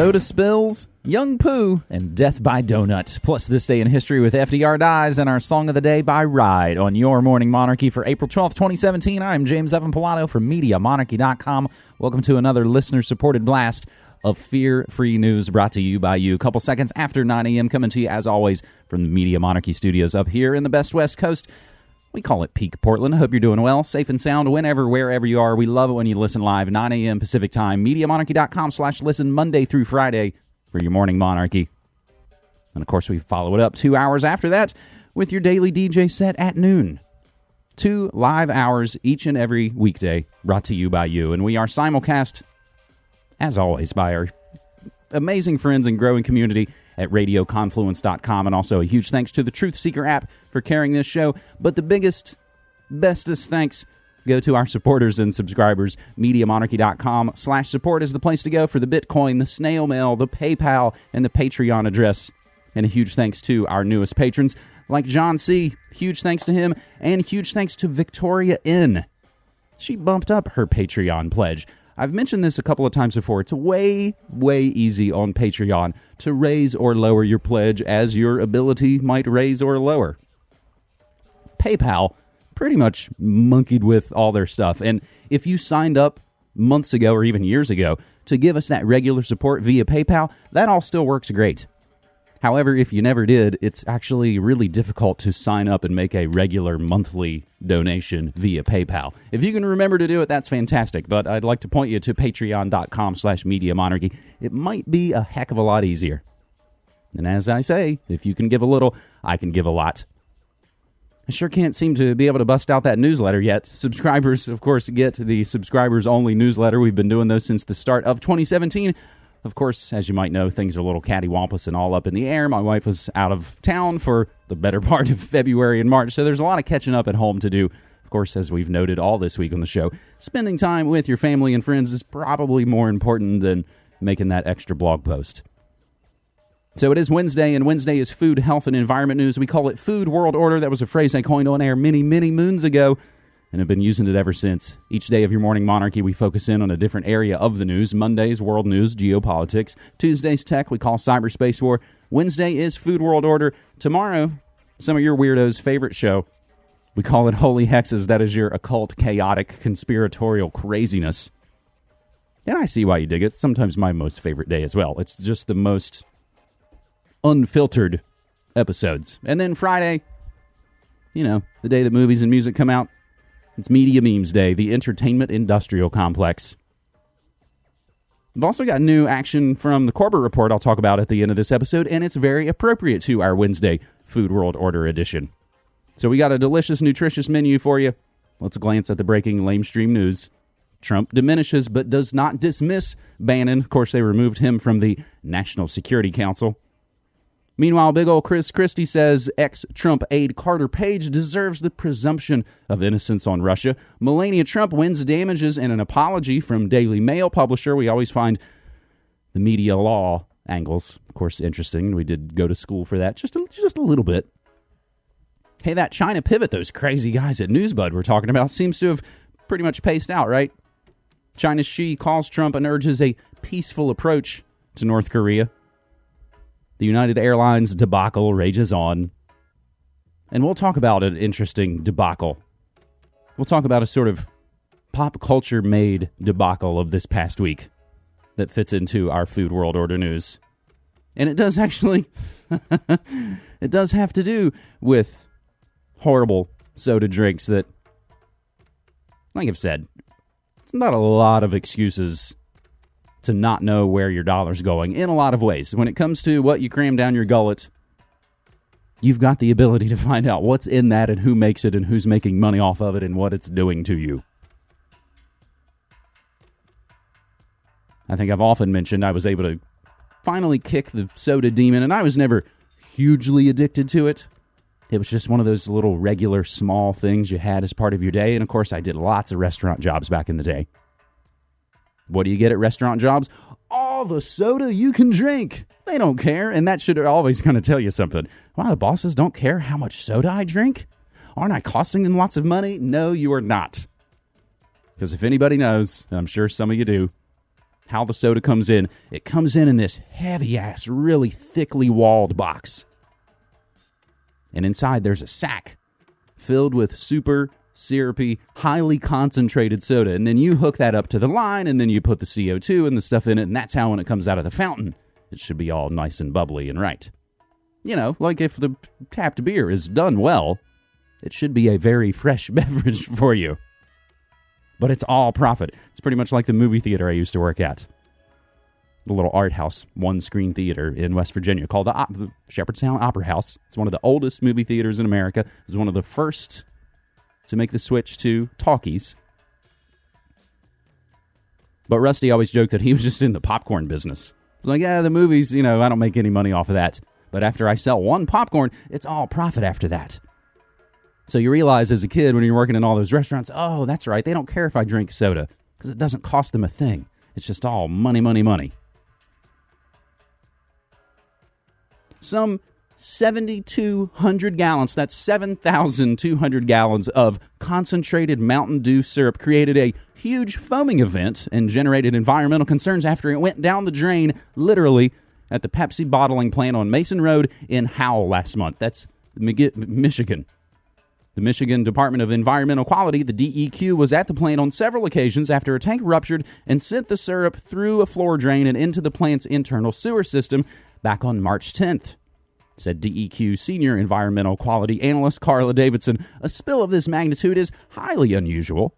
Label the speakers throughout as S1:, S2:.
S1: soda spills, Young Poo, and Death by Donut. Plus, This Day in History with FDR Dies and our Song of the Day by Ride on Your Morning Monarchy for April 12th, 2017. I'm James Evan Pilato from MediaMonarchy.com. Welcome to another listener supported blast of fear free news brought to you by you. A couple seconds after 9 a.m., coming to you as always from the Media Monarchy studios up here in the best West Coast. We call it Peak Portland. I hope you're doing well, safe and sound whenever, wherever you are. We love it when you listen live, 9 a.m. Pacific Time, MediaMonarchy.com slash listen Monday through Friday for your morning monarchy. And of course, we follow it up two hours after that with your daily DJ set at noon. Two live hours each and every weekday brought to you by you. And we are simulcast, as always, by our amazing friends and growing community at radioconfluence.com. And also a huge thanks to the Truth Seeker app for carrying this show. But the biggest, bestest thanks go to our supporters and subscribers. MediaMonarchy.com slash support is the place to go for the Bitcoin, the snail mail, the PayPal, and the Patreon address. And a huge thanks to our newest patrons like John C. Huge thanks to him. And huge thanks to Victoria N. She bumped up her Patreon pledge. I've mentioned this a couple of times before. It's way, way easy on Patreon to raise or lower your pledge as your ability might raise or lower. PayPal pretty much monkeyed with all their stuff. And if you signed up months ago or even years ago to give us that regular support via PayPal, that all still works great. However, if you never did, it's actually really difficult to sign up and make a regular monthly donation via PayPal. If you can remember to do it, that's fantastic. But I'd like to point you to patreon.com slash media monarchy. It might be a heck of a lot easier. And as I say, if you can give a little, I can give a lot. I sure can't seem to be able to bust out that newsletter yet. Subscribers, of course, get the subscribers only newsletter. We've been doing those since the start of 2017. Of course, as you might know, things are a little cattywampus and all up in the air. My wife was out of town for the better part of February and March, so there's a lot of catching up at home to do. Of course, as we've noted all this week on the show, spending time with your family and friends is probably more important than making that extra blog post. So it is Wednesday, and Wednesday is food, health, and environment news. We call it Food World Order. That was a phrase I coined on air many, many moons ago and have been using it ever since. Each day of your morning monarchy, we focus in on a different area of the news. Mondays, world news, geopolitics. Tuesdays, tech, we call cyberspace war. Wednesday is Food World Order. Tomorrow, some of your weirdos' favorite show. We call it Holy Hexes. That is your occult, chaotic, conspiratorial craziness. And I see why you dig it. Sometimes my most favorite day as well. It's just the most unfiltered episodes. And then Friday, you know, the day that movies and music come out, it's Media Memes Day, the entertainment industrial complex. We've also got new action from the Corbett Report I'll talk about at the end of this episode, and it's very appropriate to our Wednesday Food World Order edition. So we got a delicious, nutritious menu for you. Let's glance at the breaking lamestream news. Trump diminishes but does not dismiss Bannon. Of course, they removed him from the National Security Council. Meanwhile, big old Chris Christie says ex Trump aide Carter Page deserves the presumption of innocence on Russia. Melania Trump wins damages and an apology from Daily Mail publisher. We always find the media law angles, of course, interesting. We did go to school for that just a, just a little bit. Hey, that China pivot those crazy guys at Newsbud were talking about seems to have pretty much paced out, right? China's Xi calls Trump and urges a peaceful approach to North Korea. The United Airlines debacle rages on. And we'll talk about an interesting debacle. We'll talk about a sort of pop culture made debacle of this past week that fits into our food world order news. And it does actually it does have to do with horrible soda drinks that like I've said, it's not a lot of excuses to not know where your dollar's going in a lot of ways. When it comes to what you cram down your gullet, you've got the ability to find out what's in that and who makes it and who's making money off of it and what it's doing to you. I think I've often mentioned I was able to finally kick the soda demon, and I was never hugely addicted to it. It was just one of those little regular small things you had as part of your day. And of course, I did lots of restaurant jobs back in the day. What do you get at restaurant jobs? All the soda you can drink. They don't care. And that should always kind of tell you something. Why the bosses don't care how much soda I drink? Aren't I costing them lots of money? No, you are not. Because if anybody knows, and I'm sure some of you do, how the soda comes in. It comes in in this heavy ass, really thickly walled box. And inside there's a sack filled with super syrupy, highly concentrated soda. And then you hook that up to the line, and then you put the CO2 and the stuff in it, and that's how when it comes out of the fountain, it should be all nice and bubbly and right. You know, like if the tapped beer is done well, it should be a very fresh beverage for you. But it's all profit. It's pretty much like the movie theater I used to work at. The little art house, one screen theater in West Virginia called the, the Shepherdstown Opera House. It's one of the oldest movie theaters in America. It was one of the first to make the switch to talkies. But Rusty always joked that he was just in the popcorn business. Like, yeah, the movies, you know, I don't make any money off of that. But after I sell one popcorn, it's all profit after that. So you realize as a kid when you're working in all those restaurants, oh, that's right, they don't care if I drink soda because it doesn't cost them a thing. It's just all money, money, money. Some 7,200 gallons, that's 7,200 gallons of concentrated Mountain Dew syrup, created a huge foaming event and generated environmental concerns after it went down the drain, literally, at the Pepsi bottling plant on Mason Road in Howell last month. That's Michigan. The Michigan Department of Environmental Quality, the DEQ, was at the plant on several occasions after a tank ruptured and sent the syrup through a floor drain and into the plant's internal sewer system back on March 10th said DEQ senior environmental quality analyst Carla Davidson. A spill of this magnitude is highly unusual.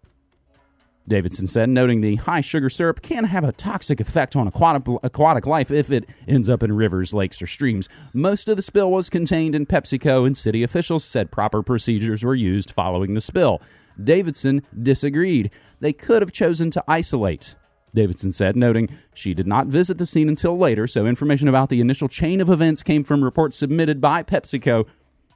S1: Davidson said, noting the high sugar syrup can have a toxic effect on aquatic, aquatic life if it ends up in rivers, lakes, or streams. Most of the spill was contained in PepsiCo, and city officials said proper procedures were used following the spill. Davidson disagreed. They could have chosen to isolate. Davidson said, noting she did not visit the scene until later, so information about the initial chain of events came from reports submitted by PepsiCo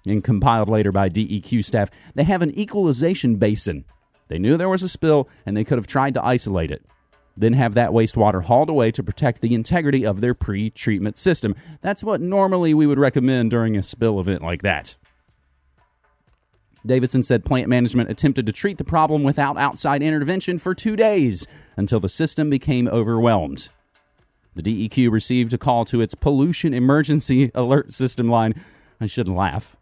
S1: and compiled later by DEQ staff. They have an equalization basin. They knew there was a spill and they could have tried to isolate it. Then have that wastewater hauled away to protect the integrity of their pre treatment system. That's what normally we would recommend during a spill event like that. Davidson said plant management attempted to treat the problem without outside intervention for two days until the system became overwhelmed. The DEQ received a call to its pollution emergency alert system line. I shouldn't laugh.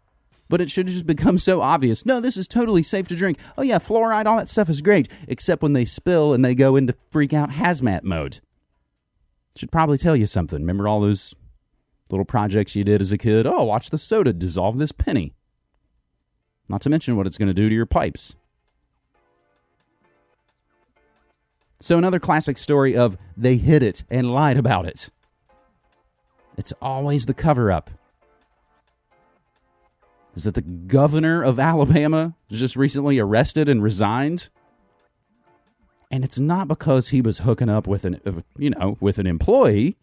S1: But it should have just become so obvious. No, this is totally safe to drink. Oh, yeah, fluoride, all that stuff is great, except when they spill and they go into freak out hazmat mode. Should probably tell you something. Remember all those little projects you did as a kid? Oh, watch the soda dissolve this penny. Not to mention what it's going to do to your pipes. So, another classic story of they hid it and lied about it. It's always the cover up. Is that the governor of Alabama just recently arrested and resigned? And it's not because he was hooking up with an, uh, you know, with an employee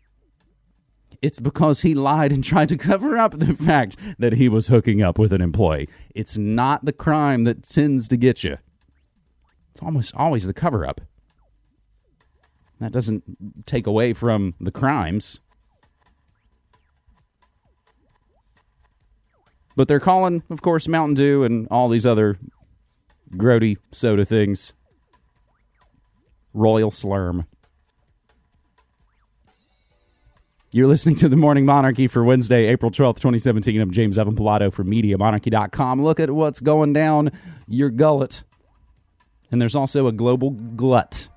S1: it's because he lied and tried to cover up the fact that he was hooking up with an employee. It's not the crime that tends to get you. It's almost always the cover up. That doesn't take away from the crimes. But they're calling, of course, Mountain Dew and all these other grody soda things Royal Slurm. You're listening to the Morning Monarchy for Wednesday, April 12th, 2017. I'm James Evan Pilato from MediaMonarchy.com. Look at what's going down your gullet. And there's also a global glut.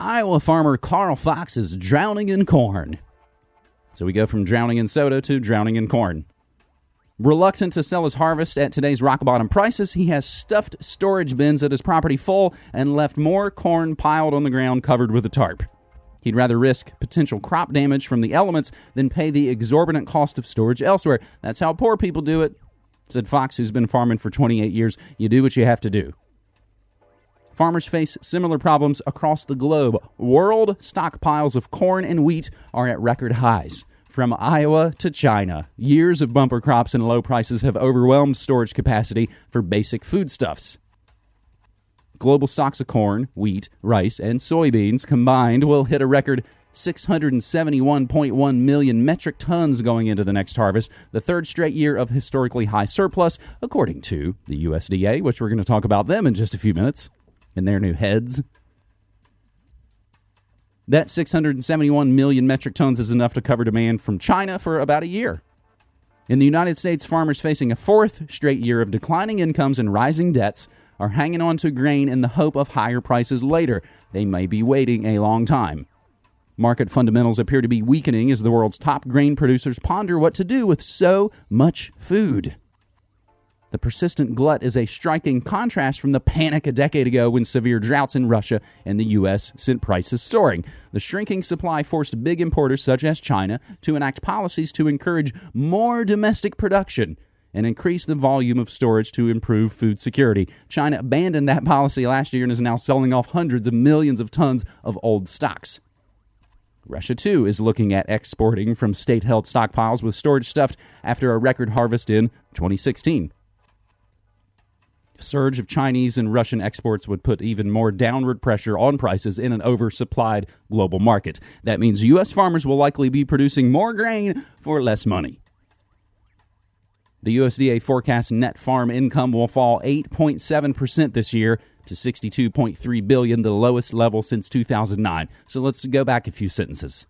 S1: Iowa farmer Carl Fox is drowning in corn. So we go from drowning in soda to drowning in corn. Reluctant to sell his harvest at today's rock bottom prices, he has stuffed storage bins at his property full and left more corn piled on the ground covered with a tarp. He'd rather risk potential crop damage from the elements than pay the exorbitant cost of storage elsewhere. That's how poor people do it, said Fox, who's been farming for 28 years. You do what you have to do. Farmers face similar problems across the globe. World stockpiles of corn and wheat are at record highs. From Iowa to China, years of bumper crops and low prices have overwhelmed storage capacity for basic foodstuffs. Global stocks of corn, wheat, rice, and soybeans combined will hit a record 671.1 million metric tons going into the next harvest, the third straight year of historically high surplus, according to the USDA, which we're going to talk about them in just a few minutes and their new heads. That 671 million metric tons is enough to cover demand from China for about a year. In the United States, farmers facing a fourth straight year of declining incomes and rising debts are hanging on to grain in the hope of higher prices later. They may be waiting a long time. Market fundamentals appear to be weakening as the world's top grain producers ponder what to do with so much food. The persistent glut is a striking contrast from the panic a decade ago when severe droughts in Russia and the U.S. sent prices soaring. The shrinking supply forced big importers such as China to enact policies to encourage more domestic production and increase the volume of storage to improve food security. China abandoned that policy last year and is now selling off hundreds of millions of tons of old stocks. Russia, too, is looking at exporting from state held stockpiles with storage stuffed after a record harvest in 2016 A surge of Chinese and Russian exports would put even more downward pressure on prices in an oversupplied global market. That means U.S. farmers will likely be producing more grain for less money. The USDA forecasts net farm income will fall 8.7% this year to 62.3 billion, the lowest level since 2009. So let's go back a few sentences.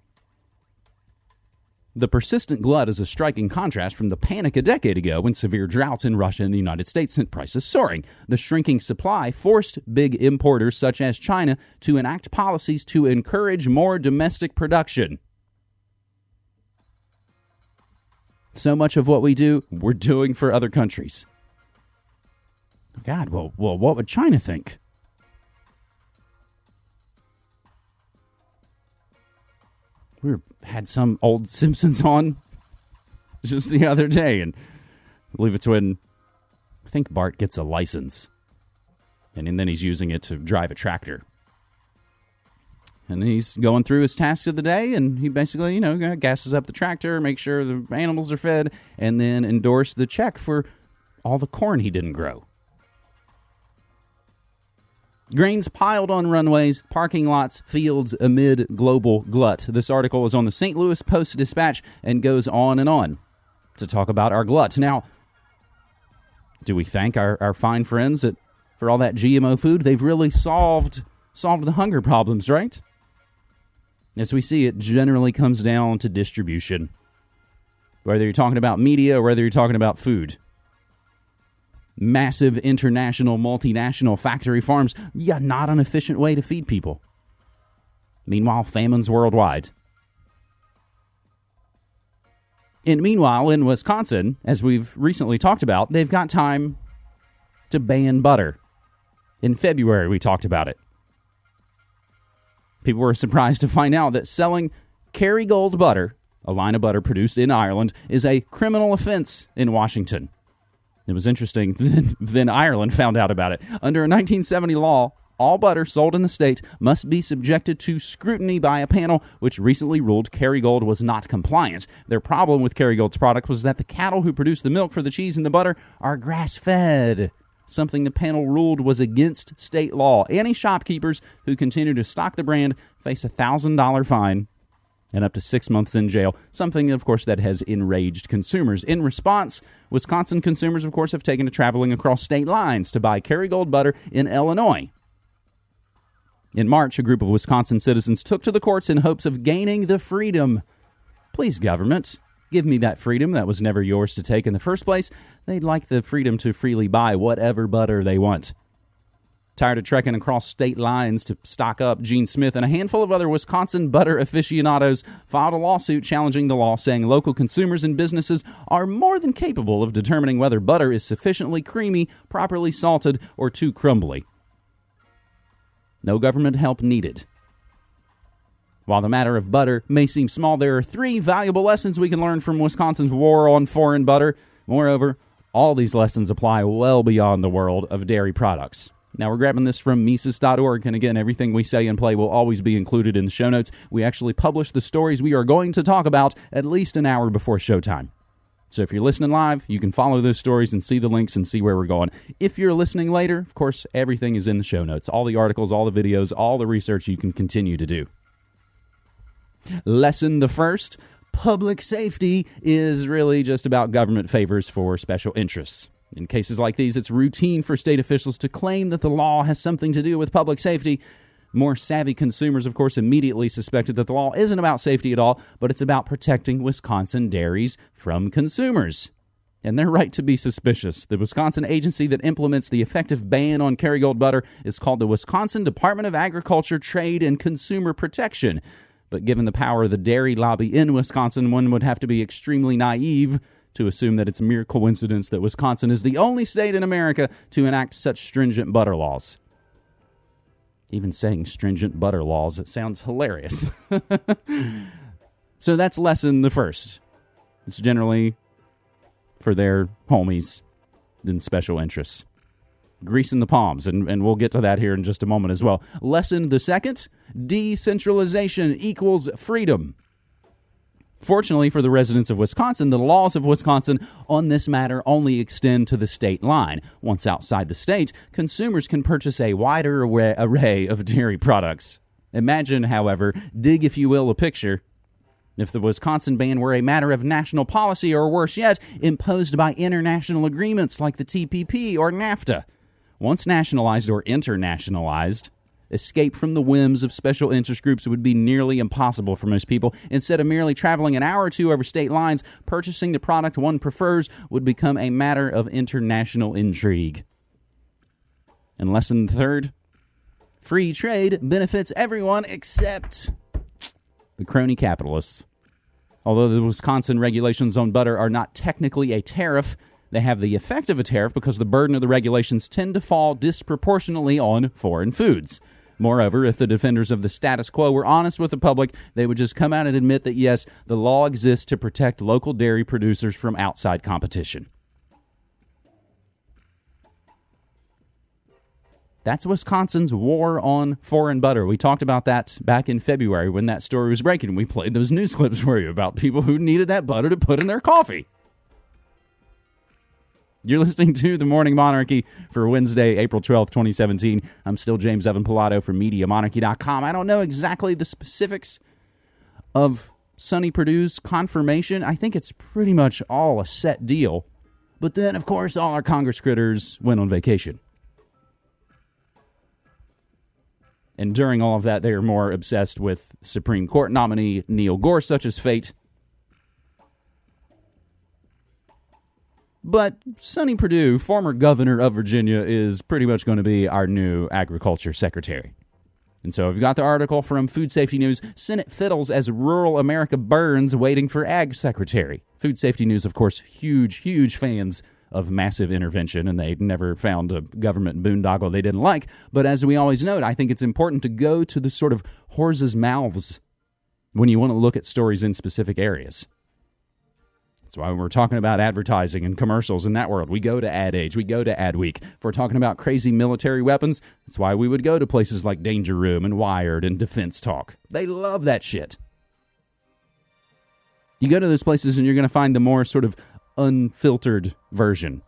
S1: The persistent glut is a striking contrast from the panic a decade ago when severe droughts in Russia and the United States sent prices soaring. The shrinking supply forced big importers such as China to enact policies to encourage more domestic production. So much of what we do, we're doing for other countries. God, well, well, what would China think? we were, had some old Simpsons on just the other day, and I believe it's when I think Bart gets a license, and, and then he's using it to drive a tractor. And he's going through his tasks of the day, and he basically, you know, uh, gasses up the tractor, make sure the animals are fed, and then endorse the check for all the corn he didn't grow. Grains piled on runways, parking lots, fields amid global glut. This article is on the St. Louis Post Dispatch and goes on and on to talk about our glut. Now, do we thank our, our fine friends that for all that GMO food? They've really solved solved the hunger problems, right? As we see, it generally comes down to distribution. Whether you're talking about media or whether you're talking about food massive international multinational factory farms, yeah, not an efficient way to feed people. Meanwhile, famines worldwide. And meanwhile, in Wisconsin, as we've recently talked about, they've got time to ban butter. In February, we talked about it. People were surprised to find out that selling Kerrygold butter, a line of butter produced in Ireland, is a criminal offense in Washington. It was interesting. then Ireland found out about it. Under a 1970 law, all butter sold in the state must be subjected to scrutiny by a panel which recently ruled Kerrygold was not compliant. Their problem with Kerrygold's product was that the cattle who produce the milk for the cheese and the butter are grass fed, something the panel ruled was against state law. Any shopkeepers who continue to stock the brand face a $1,000 fine and up to six months in jail, something, of course, that has enraged consumers. In response, Wisconsin consumers, of course, have taken to traveling across state lines to buy Kerrygold butter in Illinois. In March, a group of Wisconsin citizens took to the courts in hopes of gaining the freedom. Please, government, give me that freedom that was never yours to take in the first place. They'd like the freedom to freely buy whatever butter they want. Tired of trekking across state lines to stock up, Gene Smith and a handful of other Wisconsin butter aficionados filed a lawsuit challenging the law, saying local consumers and businesses are more than capable of determining whether butter is sufficiently creamy, properly salted, or too crumbly. No government help needed. While the matter of butter may seem small, there are three valuable lessons we can learn from Wisconsin's war on foreign butter. Moreover, all these lessons apply well beyond the world of dairy products. Now, we're grabbing this from Mises.org, and again, everything we say and play will always be included in the show notes. We actually publish the stories we are going to talk about at least an hour before showtime. So if you're listening live, you can follow those stories and see the links and see where we're going. If you're listening later, of course, everything is in the show notes all the articles, all the videos, all the research you can continue to do. Lesson the first public safety is really just about government favors for special interests. In cases like these, it's routine for state officials to claim that the law has something to do with public safety, More savvy consumers, of course, immediately suspected that the law isn't about safety at all, but it's about protecting Wisconsin dairies from consumers. And they're right to be suspicious. The Wisconsin agency that implements the effective ban on Kerrygold butter is called the Wisconsin Department of Agriculture, Trade, and Consumer Protection. But given the power of the dairy lobby in Wisconsin, one would have to be extremely naive to assume that it's mere coincidence that Wisconsin is the only state in America to enact such stringent butter laws. Even saying stringent butter laws, it sounds hilarious. so that's lesson the first. It's generally for their homies than special interests. Greasing the palms, and, and we'll get to that here in just a moment as well. Lesson the second decentralization equals freedom. Fortunately for the residents of Wisconsin, the laws of Wisconsin on this matter only extend to the state line. Once outside the state, consumers can purchase a wider array of dairy products. Imagine, however, dig, if you will, a picture if the Wisconsin ban were a matter of national policy, or worse yet, imposed by international agreements like the TPP or NAFTA. Once nationalized or internationalized, escape from the whims of special interest groups would be nearly impossible for most people. Instead of merely traveling an hour or two over state lines, purchasing the product one prefers would become a matter of international intrigue. And lesson third free trade benefits everyone except the crony capitalists. Although the Wisconsin regulations on butter are not technically a tariff, they have the effect of a tariff because the burden of the regulations tend to fall disproportionately on foreign foods. Moreover, if the defenders of the status quo were honest with the public, they would just come out and admit that yes, the law exists to protect local dairy producers from outside competition. That's Wisconsin's war on foreign butter. We talked about that back in February when that story was breaking. We played those news clips for you about people who needed that butter to put in their coffee. You're listening to The Morning Monarchy for Wednesday, April 12th, 2017. I'm still James Evan Pilato from MediaMonarchy.com. I don't know exactly the specifics of Sonny Perdue's confirmation. I think it's pretty much all a set deal. But then, of course, all our Congress critters went on vacation. And during all of that, they are more obsessed with Supreme Court nominee Neil Gorsuch's fate. But Sonny Perdue, former governor of Virginia, is pretty much going to be our new agriculture secretary. And so I've got the article from Food Safety News Senate fiddles as rural America burns waiting for ag secretary. Food Safety News, of course, huge, huge fans of massive intervention, and they never found a government boondoggle they didn't like. But as we always note, I think it's important to go to the sort of horses' mouths when you want to look at stories in specific areas. That's why when we're talking about advertising and commercials in that world, we go to Ad Age, we go to Ad Week. If we're talking about crazy military weapons, that's why we would go to places like Danger Room and Wired and Defense Talk. They love that shit. You go to those places and you're going to find the more sort of unfiltered version.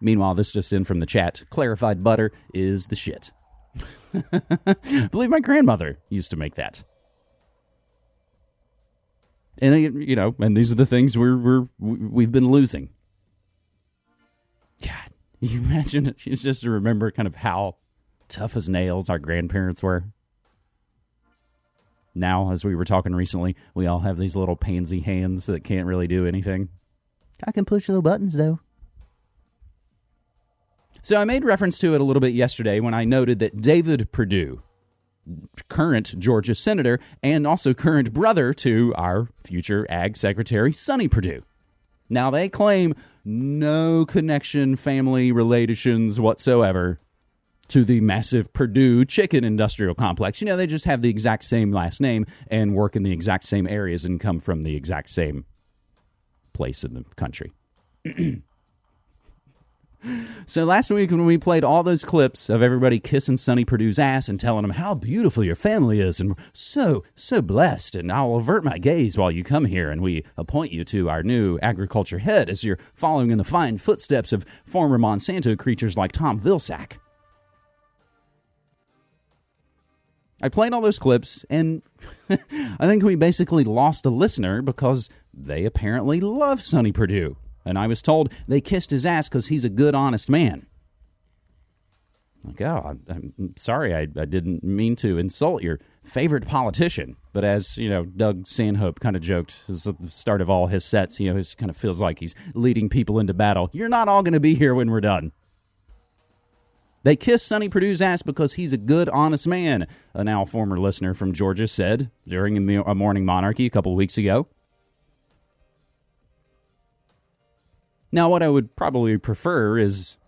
S1: Meanwhile, this just in from the chat clarified butter is the shit. I believe my grandmother used to make that. And uh, you know, and these are the things we're we're we've been losing. God, you imagine it? just to remember kind of how tough as nails our grandparents were now, as we were talking recently, we all have these little pansy hands that can't really do anything. I can push the buttons, though. So I made reference to it a little bit yesterday when I noted that David Perdue, current Georgia senator and also current brother to our future ag secretary, Sonny Perdue. Now, they claim no connection, family relations whatsoever to the massive Perdue chicken industrial complex. You know, they just have the exact same last name and work in the exact same areas and come from the exact same place in the country. so last week when we played all those clips of everybody kissing Sonny Perdue's ass and telling him how beautiful your family is and so so blessed and I'll avert my gaze while you come here and we appoint you to our new agriculture head as you're following in the fine footsteps of former Monsanto creatures like Tom Vilsack. I played all those clips, and I think we basically lost a listener because they apparently love Sonny Perdue. And I was told they kissed his ass because he's a good, honest man. Like, oh, I'm, sorry, I, I didn't mean to insult your favorite politician. But as, you know, Doug Stanhope kind of joked at the start of all his sets, you know, he kind of feels like he's leading people into battle. You're not all going to be here when we're done. They kissed Sonny Perdue's ass because he's a good, honest man, a now former listener from Georgia said during a morning monarchy a couple weeks ago. Now, what I would probably prefer is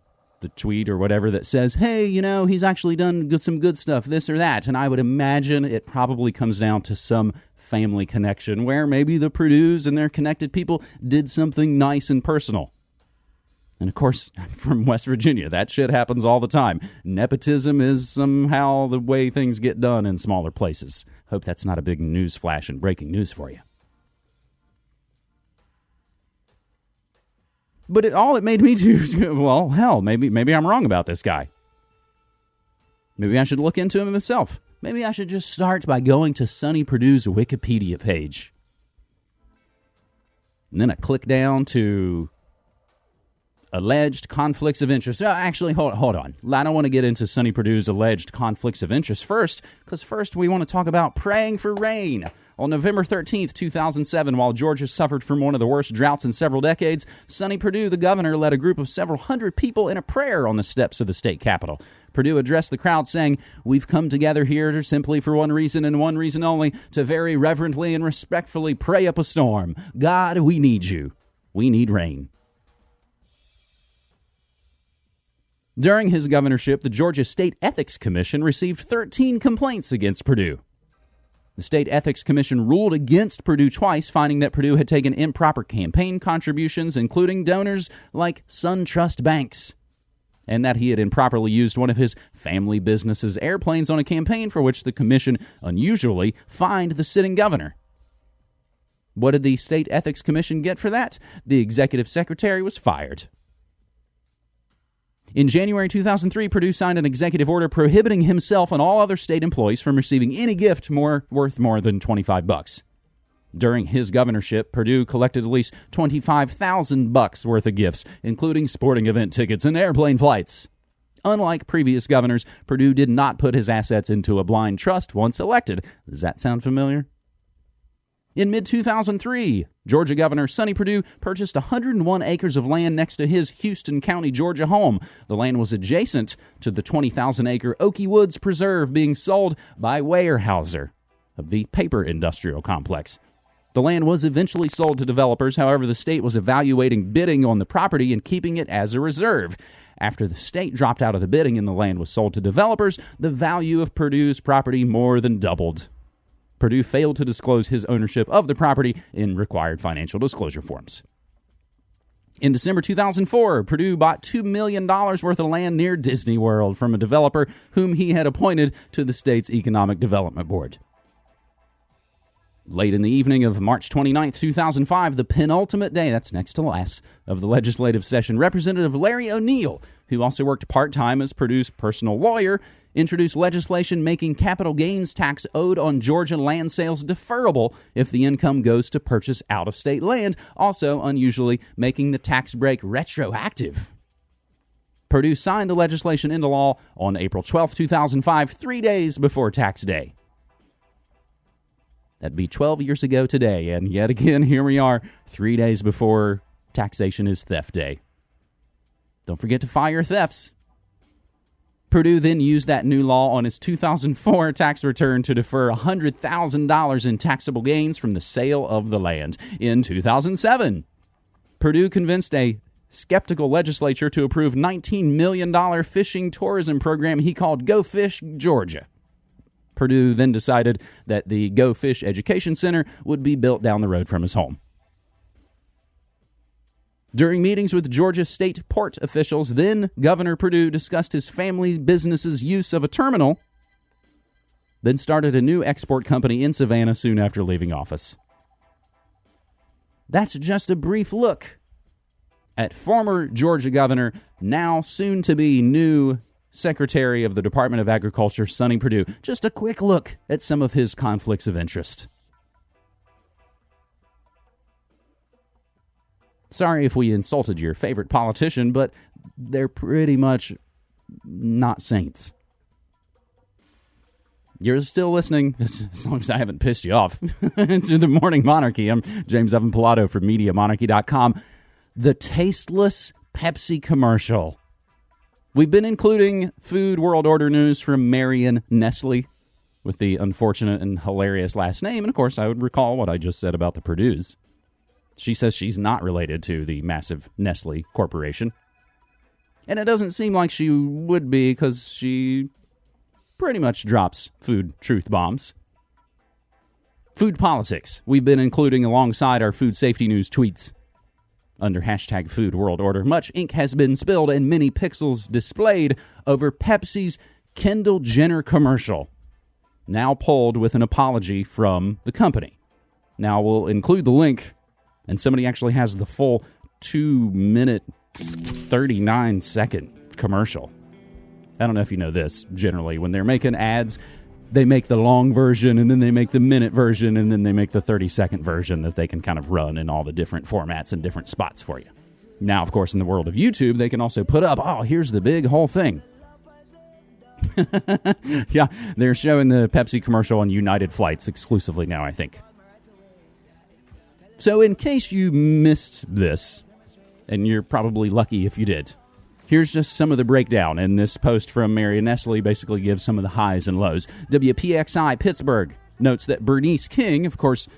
S1: the tweet or whatever that says, hey, you know, he's actually done some good stuff, this or that. And I would imagine it probably comes down to some family connection where maybe the Perdues and their connected people did something nice and personal. And of course, I'm from West Virginia. That shit happens all the time. Nepotism is somehow the way things get done in smaller places. Hope that's not a big news flash and breaking news for you. But it, all it made me do is, go well, hell, maybe maybe I'm wrong about this guy. Maybe I should look into him himself. Maybe I should just start by going to Sonny Perdue's Wikipedia page. And then I click down to alleged conflicts of interest. Oh, actually, hold, hold on. I don't want to get into Sonny Perdue's alleged conflicts of interest first, because first we want to talk about praying for rain. On November 13, 2007, while Georgia suffered from one of the worst droughts in several decades, Sonny Perdue, the governor, led a group of several hundred people in a prayer on the steps of the state capitol. Perdue addressed the crowd saying, We've come together here simply for one reason and one reason only to very reverently and respectfully pray up a storm. God, we need you. We need rain. During his governorship, the Georgia State Ethics Commission received 13 complaints against Perdue. The State Ethics Commission ruled against Perdue twice, finding that Perdue had taken improper campaign contributions, including donors like SunTrust Banks, and that he had improperly used one of his family business's airplanes on a campaign for which the commission unusually fined the sitting governor. What did the State Ethics Commission get for that? The executive secretary was fired. In January 2003, Perdue signed an executive order prohibiting himself and all other state employees from receiving any gift more worth more than 25 bucks. During his governorship, Perdue collected at least 25,000 bucks worth of gifts, including sporting event tickets and airplane flights. Unlike previous governors, Perdue did not put his assets into a blind trust once elected. Does that sound familiar? In mid 2003, Georgia Governor Sonny Perdue purchased 101 acres of land next to his Houston County, Georgia home. The land was adjacent to the 20,000 acre Oakey Woods Preserve being sold by Weyerhaeuser of the paper industrial complex. The land was eventually sold to developers, however, the state was evaluating bidding on the property and keeping it as a reserve. After the state dropped out of the bidding and the land was sold to developers, the value of Perdue's property more than doubled. Perdue failed to disclose his ownership of the property in required financial disclosure forms. In December 2004, Perdue bought $2 million worth of land near Disney World from a developer whom he had appointed to the state's Economic Development Board. Late in the evening of March 29, 2005, the penultimate day, that's next to last, of the legislative session, Representative Larry O'Neill, who also worked part time as Perdue's personal lawyer, introduced legislation making capital gains tax owed on Georgia land sales deferrable if the income goes to purchase out of state land, also unusually making the tax break retroactive. Perdue signed the legislation into law on April 12, 2005, three days before tax day. That'd be 12 years ago today, and yet again, here we are, three days before taxation is theft day. Don't forget to your thefts. Perdue then used that new law on his 2004 tax return to defer $100,000 in taxable gains from the sale of the land. In 2007, Perdue convinced a skeptical legislature to approve $19 million fishing tourism program he called Go Fish Georgia. Perdue then decided that the Go Fish Education Center would be built down the road from his home. During meetings with Georgia state port officials, then Governor Perdue discussed his family business's use of a terminal, then started a new export company in Savannah soon after leaving office. That's just a brief look at former Georgia governor, now soon to be new Secretary of the Department of Agriculture, Sonny Perdue. Just a quick look at some of his conflicts of interest. Sorry if we insulted your favorite politician, but they're pretty much not saints. You're still listening, as long as I haven't pissed you off, to the Morning Monarchy. I'm James Evan Pilato from MediaMonarchy.com. The tasteless Pepsi commercial. We've been including food world order news from Marion Nestle with the unfortunate and hilarious last name. And of course, I would recall what I just said about the Perdue's. She says she's not related to the massive Nestle corporation. And it doesn't seem like she would be because she pretty much drops food truth bombs. Food politics, we've been including alongside our food safety news tweets. Under hashtag food world order, much ink has been spilled and many pixels displayed over Pepsi's Kendall Jenner commercial, now pulled with an apology from the company. Now we'll include the link, and somebody actually has the full two minute, 39 second commercial. I don't know if you know this generally. When they're making ads, they make the long version and then they make the minute version and then they make the 30 second version that they can kind of run in all the different formats and different spots for you. Now, of course, in the world of YouTube, they can also put up, oh, here's the big whole thing. yeah, they're showing the Pepsi commercial on United Flights exclusively now, I think. So, in case you missed this, and you're probably lucky if you did, Here's just some of the breakdown. And this post from Marion Nestle basically gives some of the highs and lows. WPXI Pittsburgh notes that Bernice King, of course,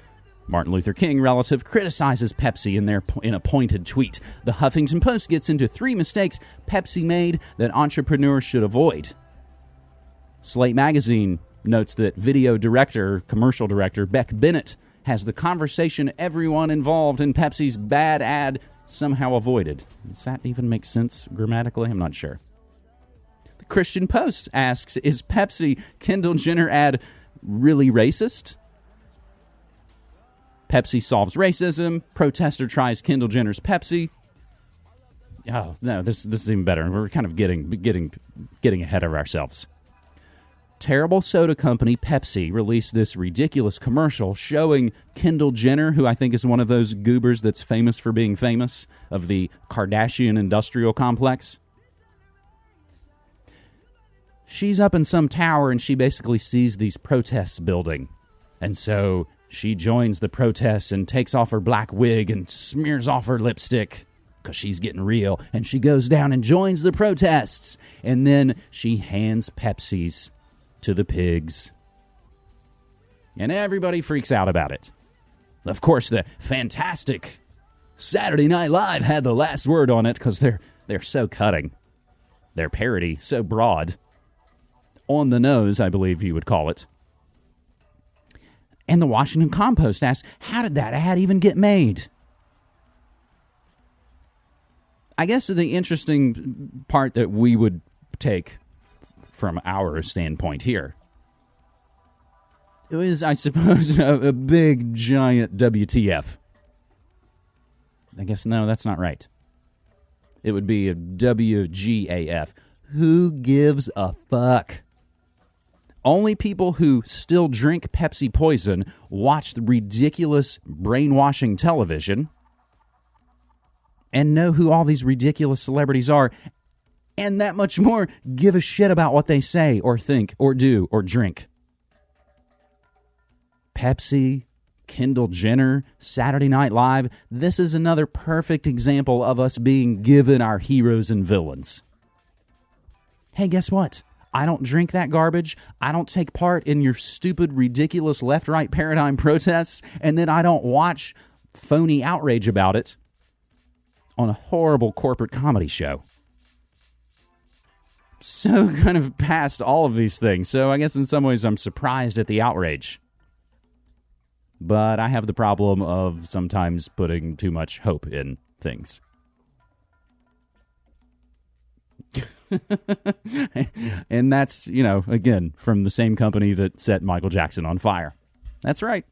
S1: Martin Luther King relative criticizes Pepsi in their in a pointed tweet. The Huffington Post gets into three mistakes Pepsi made that entrepreneurs should avoid. Slate magazine notes that video director, commercial director Beck Bennett has the conversation everyone involved in Pepsi's bad ad somehow avoided. Does that even make sense grammatically? I'm not sure. The Christian Post asks Is Pepsi Kendall Jenner ad really racist? Pepsi solves racism. Protester tries Kendall Jenner's Pepsi. Oh no, this this is even better. We're kind of getting getting getting ahead of ourselves terrible soda company Pepsi released this ridiculous commercial showing Kendall Jenner, who I think is one of those goobers that's famous for being famous, of the Kardashian industrial complex. She's up in some tower and she basically sees these protests building. And so she joins the protests and takes off her black wig and smears off her lipstick because she's getting real. And she goes down and joins the protests. And then she hands Pepsi's to the pigs. And everybody freaks out about it. Of course, the fantastic Saturday Night Live had the last word on it because they're, they're so cutting. Their parody so broad. On the nose, I believe you would call it. And the Washington Compost asks, how did that ad even get made? I guess the interesting part that we would take from our standpoint here. It was, I suppose, a, a big, giant WTF. I guess, no, that's not right. It would be a WGAF. Who gives a fuck? Only people who still drink Pepsi Poison watch the ridiculous brainwashing television and know who all these ridiculous celebrities are and that much more give a shit about what they say or think or do or drink. Pepsi, Kendall Jenner, Saturday Night Live, this is another perfect example of us being given our heroes and villains. Hey, guess what? I don't drink that garbage. I don't take part in your stupid, ridiculous left right paradigm protests, and then I don't watch phony outrage about it on a horrible corporate comedy show so kind of past all of these things. So I guess in some ways I'm surprised at the outrage. But I have the problem of sometimes putting too much hope in things. and that's, you know, again, from the same company that set Michael Jackson on fire. That's right.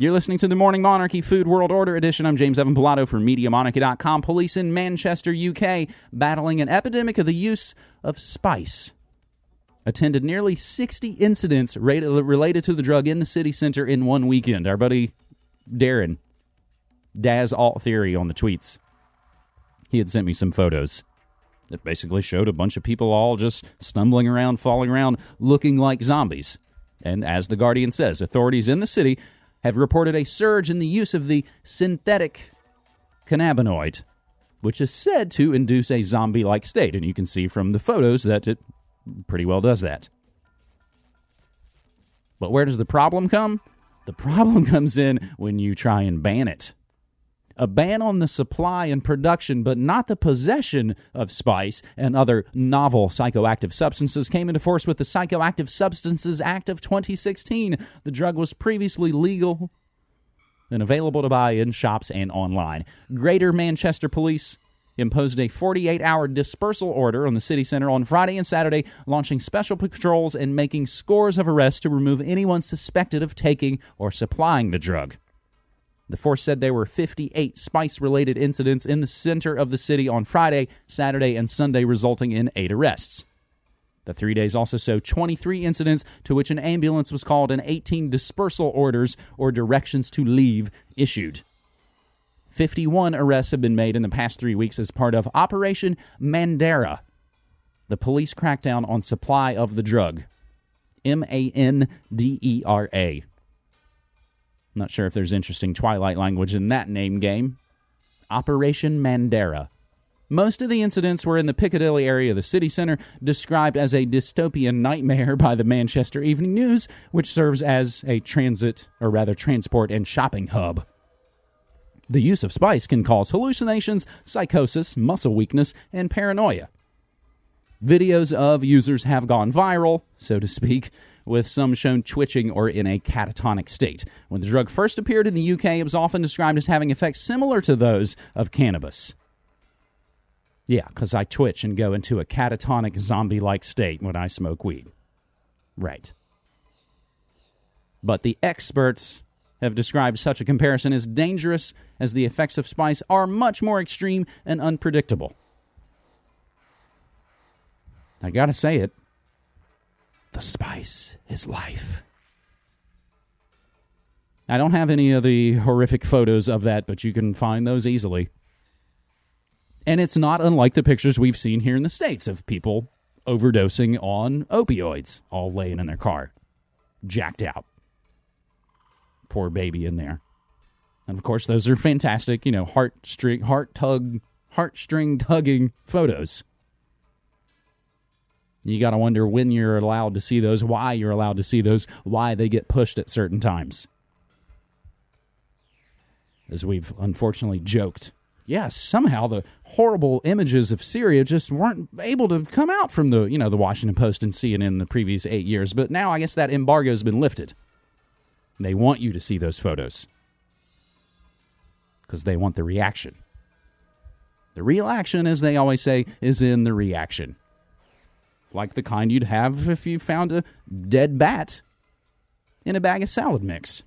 S1: You're listening to the Morning Monarchy Food World Order Edition. I'm James Evan Pilato for MediaMonarchy.com. Police in Manchester, UK, battling an epidemic of the use of spice. Attended nearly 60 incidents related to the drug in the city center in one weekend. Our buddy Darren, Daz Alt Theory on the tweets, he had sent me some photos. It basically showed a bunch of people all just stumbling around, falling around, looking like zombies. And as The Guardian says, authorities in the city have reported a surge in the use of the synthetic cannabinoid, which is said to induce a zombie like state. And you can see from the photos that it pretty well does that. But where does the problem come? The problem comes in when you try and ban it. A ban on the supply and production, but not the possession of spice and other novel psychoactive substances, came into force with the Psychoactive Substances Act of 2016. The drug was previously legal and available to buy in shops and online. Greater Manchester Police imposed a 48 hour dispersal order on the city center on Friday and Saturday, launching special patrols and making scores of arrests to remove anyone suspected of taking or supplying the drug. The force said there were 58 spice related incidents in the center of the city on Friday, Saturday, and Sunday, resulting in eight arrests. The three days also saw 23 incidents to which an ambulance was called and 18 dispersal orders or directions to leave issued. 51 arrests have been made in the past three weeks as part of Operation Mandera, the police crackdown on supply of the drug. M A N D E R A. Not sure if there's interesting Twilight language in that name game. Operation Mandera. Most of the incidents were in the Piccadilly area of the city center, described as a dystopian nightmare by the Manchester Evening News, which serves as a transit, or rather transport and shopping hub. The use of spice can cause hallucinations, psychosis, muscle weakness, and paranoia. Videos of users have gone viral, so to speak, with some shown twitching or in a catatonic state. When the drug first appeared in the UK, it was often described as having effects similar to those of cannabis. Yeah, because I twitch and go into a catatonic zombie like state when I smoke weed. Right. But the experts have described such a comparison as dangerous as the effects of spice are much more extreme and unpredictable. I gotta say it. The spice is life. I don't have any of the horrific photos of that, but you can find those easily. And it's not unlike the pictures we've seen here in the States of people overdosing on opioids, all laying in their car, jacked out poor baby in there. And of course, those are fantastic, you know, heart string, heart tug, heartstring tugging photos. You got to wonder when you're allowed to see those, why you're allowed to see those, why they get pushed at certain times. As we've unfortunately joked. Yes, somehow the horrible images of Syria just weren't able to come out from the, you know, the Washington Post and CNN in the previous 8 years, but now I guess that embargo has been lifted. They want you to see those photos because they want the reaction. The real action, as they always say, is in the reaction. Like the kind you'd have if you found a dead bat in a bag of salad mix.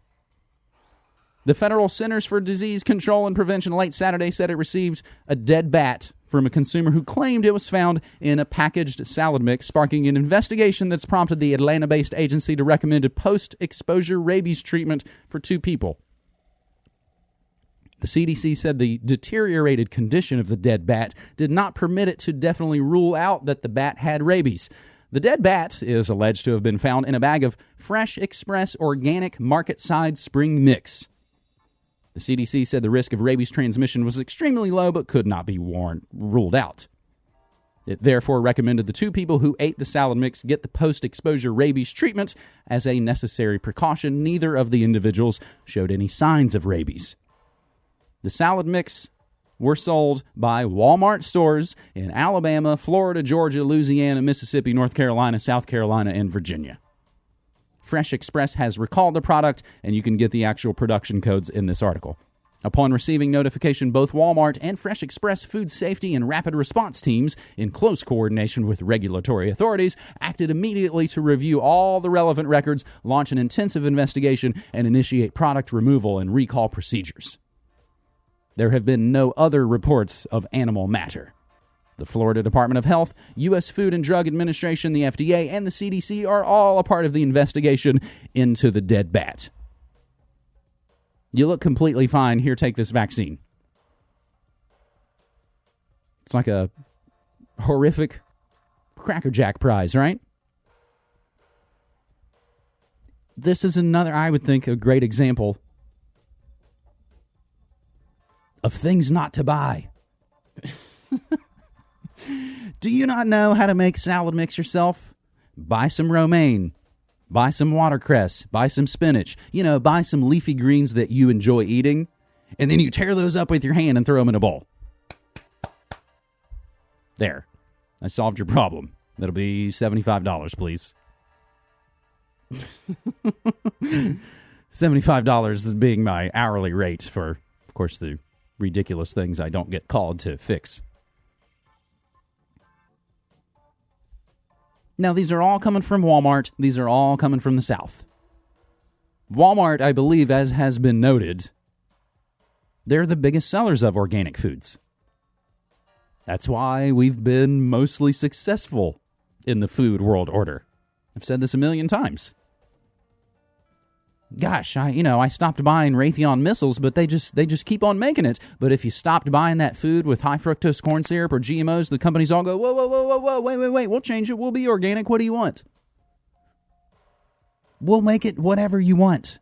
S1: The Federal Centers for Disease Control and Prevention late Saturday said it received a dead bat from a consumer who claimed it was found in a packaged salad mix, sparking an investigation that's prompted the Atlanta based agency to recommend a post exposure rabies treatment for two people. The CDC said the deteriorated condition of the dead bat did not permit it to definitely rule out that the bat had rabies. The dead bat is alleged to have been found in a bag of Fresh Express organic market side spring mix. The CDC said the risk of rabies transmission was extremely low but could not be warned, ruled out. It therefore recommended the two people who ate the salad mix get the post exposure rabies treatment as a necessary precaution. Neither of the individuals showed any signs of rabies. The salad mix were sold by Walmart stores in Alabama, Florida, Georgia, Louisiana, Mississippi, North Carolina, South Carolina, and Virginia. Fresh Express has recalled the product, and you can get the actual production codes in this article. Upon receiving notification, both Walmart and Fresh Express food safety and rapid response teams, in close coordination with regulatory authorities, acted immediately to review all the relevant records, launch an intensive investigation, and initiate product removal and recall procedures. There have been no other reports of animal matter. The Florida Department of Health, U.S. Food and Drug Administration, the FDA, and the CDC are all a part of the investigation into the dead bat. You look completely fine. Here, take this vaccine. It's like a horrific Cracker Jack prize, right? This is another, I would think, a great example of things not to buy. Do you not know how to make salad mix yourself? Buy some romaine, buy some watercress, buy some spinach, you know, buy some leafy greens that you enjoy eating, and then you tear those up with your hand and throw them in a bowl. There. I solved your problem. That'll be $75, please. $75 is being my hourly rate for, of course, the ridiculous things I don't get called to fix. Now, these are all coming from Walmart. These are all coming from the South. Walmart, I believe, as has been noted, they're the biggest sellers of organic foods. That's why we've been mostly successful in the food world order. I've said this a million times. Gosh, I you know, I stopped buying Raytheon missiles, but they just they just keep on making it. But if you stopped buying that food with high fructose corn syrup or GMOs, the companies all go, "Whoa, whoa, whoa, whoa, whoa, wait, wait, wait. We'll change it. We'll be organic. What do you want?" We'll make it whatever you want.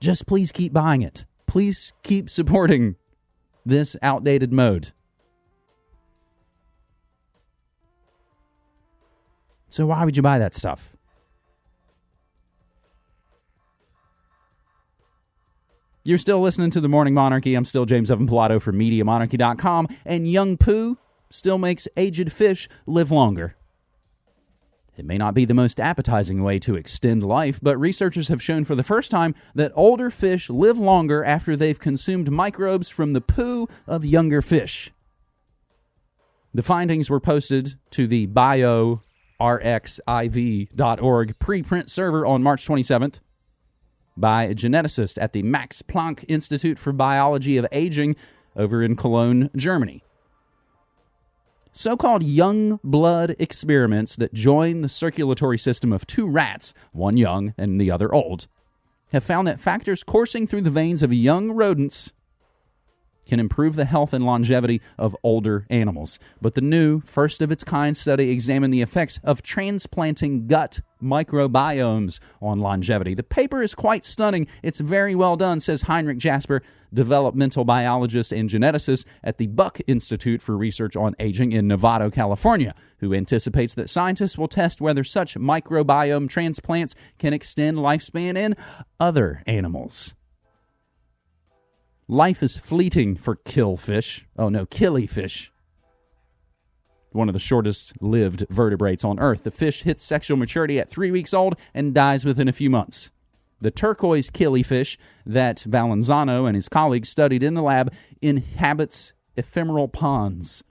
S1: Just please keep buying it. Please keep supporting this outdated mode. So why would you buy that stuff? You're still listening to the Morning Monarchy. I'm still James Evan Pilato for MediaMonarchy.com, and Young Pooh still makes aged fish live longer. It may not be the most appetizing way to extend life, but researchers have shown for the first time that older fish live longer after they've consumed microbes from the poo of younger fish. The findings were posted to the bio rxiv.org preprint server on March 27th by a geneticist at the Max Planck Institute for Biology of Aging over in Cologne, Germany. So called young blood experiments that join the circulatory system of two rats, one young and the other old, have found that factors coursing through the veins of young rodents can improve the health and longevity of older animals. But the new, first of its kind study examined the effects of transplanting gut microbiomes on longevity. The paper is quite stunning. It's very well done, says Heinrich Jasper, developmental biologist and geneticist at the Buck Institute for Research on Aging in Novato, California, who anticipates that scientists will test whether such microbiome transplants can extend lifespan in other animals. Life is fleeting for killfish. Oh no, killifish. One of the shortest lived vertebrates on Earth. The fish hits sexual maturity at three weeks old and dies within a few months. The turquoise killifish that Valenzano and his colleagues studied in the lab inhabits ephemeral ponds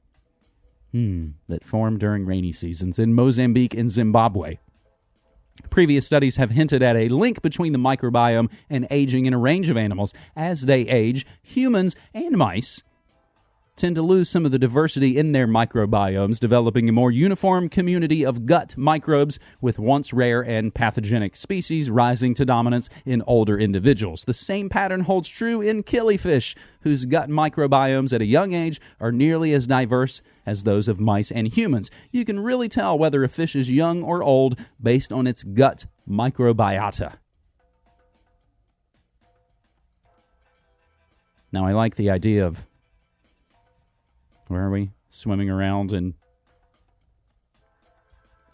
S1: hmm, that form during rainy seasons in Mozambique and Zimbabwe. Previous studies have hinted at a link between the microbiome and aging in a range of animals. As they age, humans and mice tend to lose some of the diversity in their microbiomes, developing a more uniform community of gut microbes with once rare and pathogenic species rising to dominance in older individuals. The same pattern holds true in killifish, whose gut microbiomes at a young age are nearly as diverse as those of mice and humans. You can really tell whether a fish is young or old based on its gut microbiota. Now, I like the idea of where are we? Swimming around and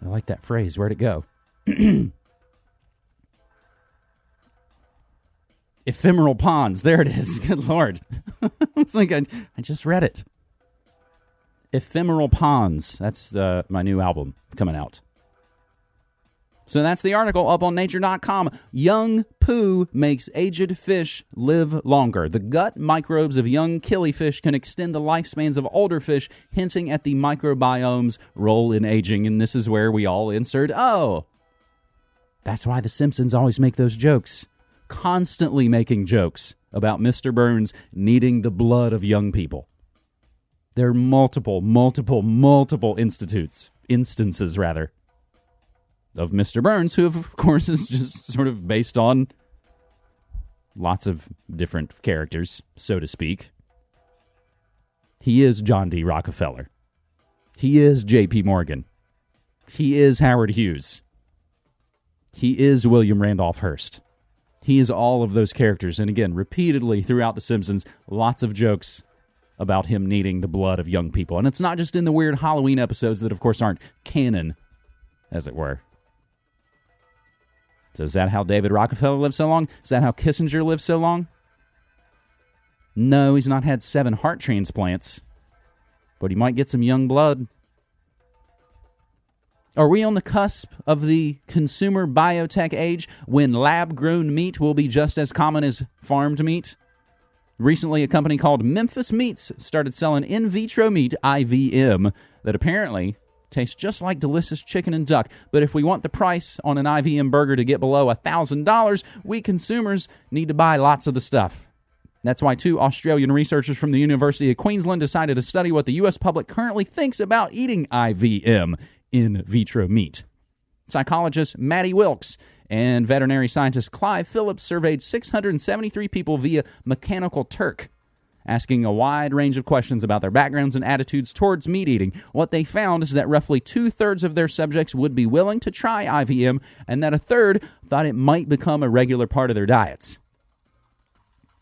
S1: I like that phrase. Where'd it go? Ephemeral ponds. There it is. Good lord. it's like I, I just read it. Ephemeral ponds. That's uh, my new album coming out. So that's the article up on nature.com. Young poo makes aged fish live longer. The gut microbes of young killifish can extend the lifespans of older fish, hinting at the microbiome's role in aging. And this is where we all insert, oh, that's why the Simpsons always make those jokes. Constantly making jokes about Mr. Burns needing the blood of young people. There are multiple, multiple, multiple institutes, instances rather, of Mr. Burns, who, of course, is just sort of based on lots of different characters, so to speak. He is John D. Rockefeller. He is J.P. Morgan. He is Howard Hughes. He is William Randolph Hearst. He is all of those characters. And again, repeatedly throughout The Simpsons, lots of jokes about him needing the blood of young people. And it's not just in the weird Halloween episodes that, of course, aren't canon, as it were. So, is that how David Rockefeller lived so long? Is that how Kissinger lived so long? No, he's not had seven heart transplants, but he might get some young blood. Are we on the cusp of the consumer biotech age when lab grown meat will be just as common as farmed meat? Recently, a company called Memphis Meats started selling in vitro meat, IVM, that apparently tastes just like delicious chicken and duck. But if we want the price on an IVM burger to get below $1,000, we consumers need to buy lots of the stuff. That's why two Australian researchers from the University of Queensland decided to study what the U.S. public currently thinks about eating IVM in vitro meat. Psychologist Matti Wilks and veterinary scientist Clive Phillips surveyed 673 people via Mechanical Turk, asking a wide range of questions about their backgrounds and attitudes towards meat eating. What they found is that roughly two thirds of their subjects would be willing to try IVM, and that a third thought it might become a regular part of their diets.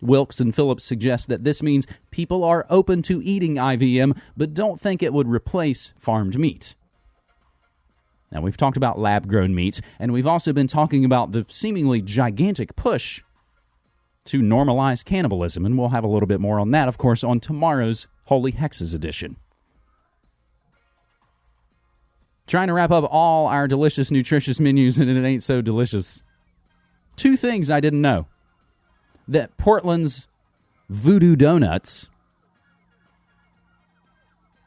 S1: Wilks and Phillips suggest that this means people are open to eating IVM, but don't think it would replace farmed meat. Now, we've talked about lab grown meat, and we've also been talking about the seemingly gigantic push to normalize cannibalism, and we'll have a little bit more on that, of course, on tomorrow's Holy Hexes edition. Trying to wrap up all our delicious, nutritious menus, and it ain't so delicious. Two things I didn't know that Portland's Voodoo Doughnuts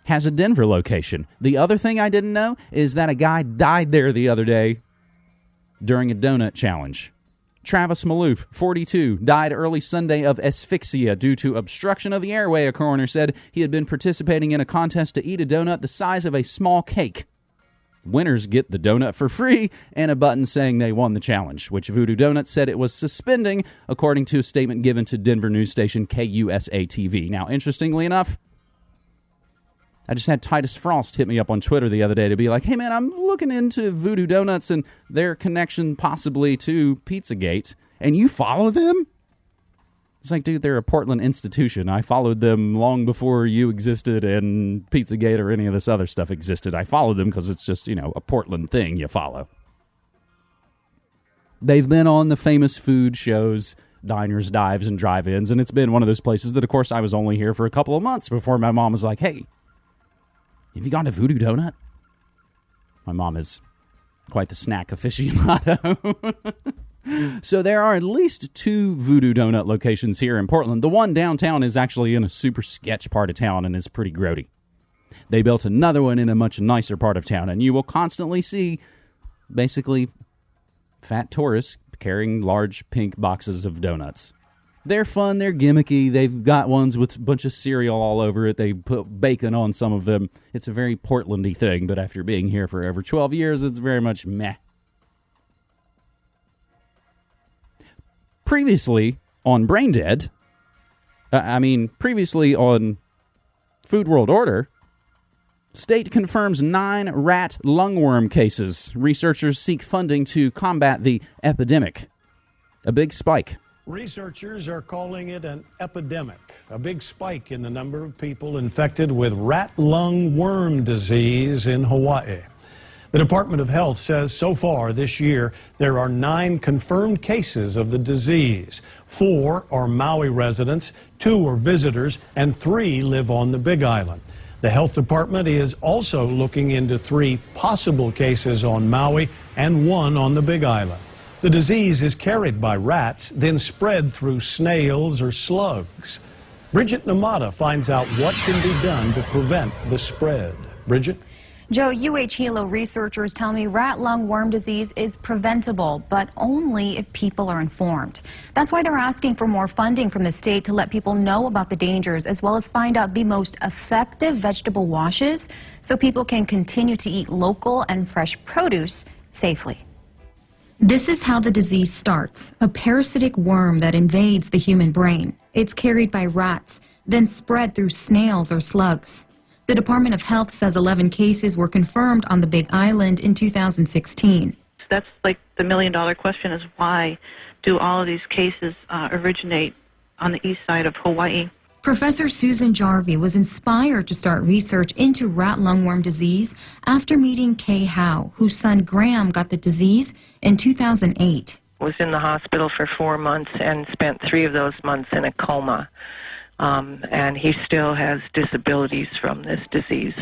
S1: has a Denver location. The other thing I didn't know is that a guy died there the other day during a donut challenge. Travis Malouff, 42, died early Sunday of asphyxia due to obstruction of the airway, a coroner said. He had been participating in a contest to eat a donut the size of a small cake. Winners get the donut for free and a button saying they won the challenge, which Voodoo Doughnuts said it was suspending, according to a statement given to Denver news station KUSA TV. Now, interestingly enough, I just had Titus Frost hit me up on Twitter the other day to be like, hey man, I'm looking into Voodoo Doughnuts and their connection possibly to Pizzagate, and you follow them? It's like, dude, they're a Portland institution. I followed them long before you existed and Pizzagate or any of this other stuff existed. I followed them because it's just, you know, a Portland thing you follow. They've been on the famous food shows, diners, dives, and drive ins, and it's been one of those places that, of course, I was only here for a couple of months before my mom was like, hey, have you gone to Voodoo Doughnut? My mom is quite the snack aficionado. so there are at least two Voodoo Doughnut locations here in Portland. The one downtown is actually in a super sketch part of town and is pretty grody. They built another one in a much nicer part of town, and you will constantly see basically fat tourists carrying large pink boxes of donuts. They're fun, they're gimmicky. They've got ones with a bunch of cereal all over it. They put bacon on some of them. It's a very Portlandy thing, but after being here for over 12 years, it's very much meh. Previously on Brain Dead, uh, I mean, previously on Food World Order, State confirms nine rat lungworm cases. Researchers seek funding to combat the epidemic. A big spike.
S2: Researchers are calling it an epidemic, a big spike in the number of people infected with rat lung worm disease in Hawaii. The Department of Health says so far this year there are nine confirmed cases of the disease. Four are Maui residents, two are visitors, and three live on the Big Island. The health department is also looking into three possible cases on Maui and one on the Big Island. The disease is carried by rats, then spread through snails or slugs. Bridget Namata finds out what can be done to prevent the spread. Bridget?
S3: Joe, UH Hilo researchers tell me rat lung worm disease is preventable, but only if people are informed. That's why they're asking for more funding from the state to let people know about the dangers, as well as find out the most effective vegetable washes so people can continue to eat local and fresh produce safely. This is how the disease starts, a parasitic worm that invades the human brain. It's carried by rats, then spread through snails or slugs. The Department of Health says 11 cases were confirmed on the Big Island in 2016.
S4: That's like the million dollar question is why do all of these cases uh, originate on the east side of Hawaii?
S3: Professor Susan Jarvi was inspired to start research into rat lungworm disease after meeting Kay Howe, whose son Graham got the disease in 2008.
S5: Was in the hospital for four months and spent three of those months in a coma. Um, and he still has disabilities from this disease.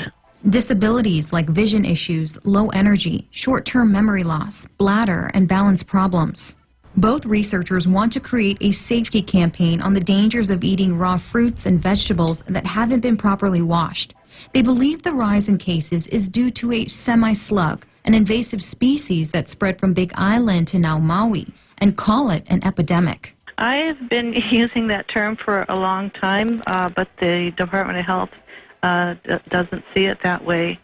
S3: Disabilities like vision issues, low energy, short term memory loss, bladder, and balance problems. Both researchers want to create a safety campaign on the dangers of eating raw fruits and vegetables that haven't been properly washed. They believe the rise in cases is due to a semi-slug, an invasive species that spread from Big Island to now Maui, and call it an epidemic.
S4: I've been using that term for a long time, uh, but the Department of Health uh, doesn't see it that way.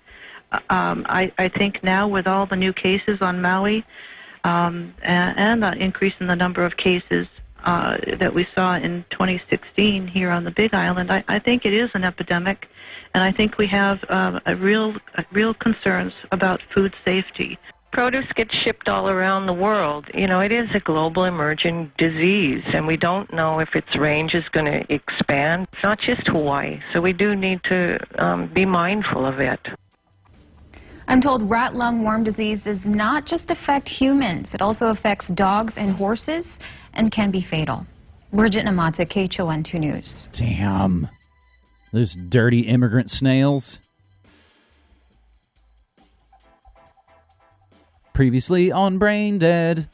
S4: Uh, um, I, I think now with all the new cases on Maui, um, and, the increase in the number of cases uh, that we saw in 2016 here on the Big Island, I, I think it is an epidemic, and I think we have uh, a real, a real concerns about food safety.
S5: Produce gets shipped all around the world. You know, it is a global emerging disease, and we don't know if its range is going to expand. It's not just Hawaii, so we do need to um, be mindful of it.
S3: I'm told rat lungworm disease does not just affect humans, it also affects dogs and horses and can be fatal. Bridget Namata, KHON 2 News.
S1: Damn. Those dirty immigrant snails. Previously on Brain Dead.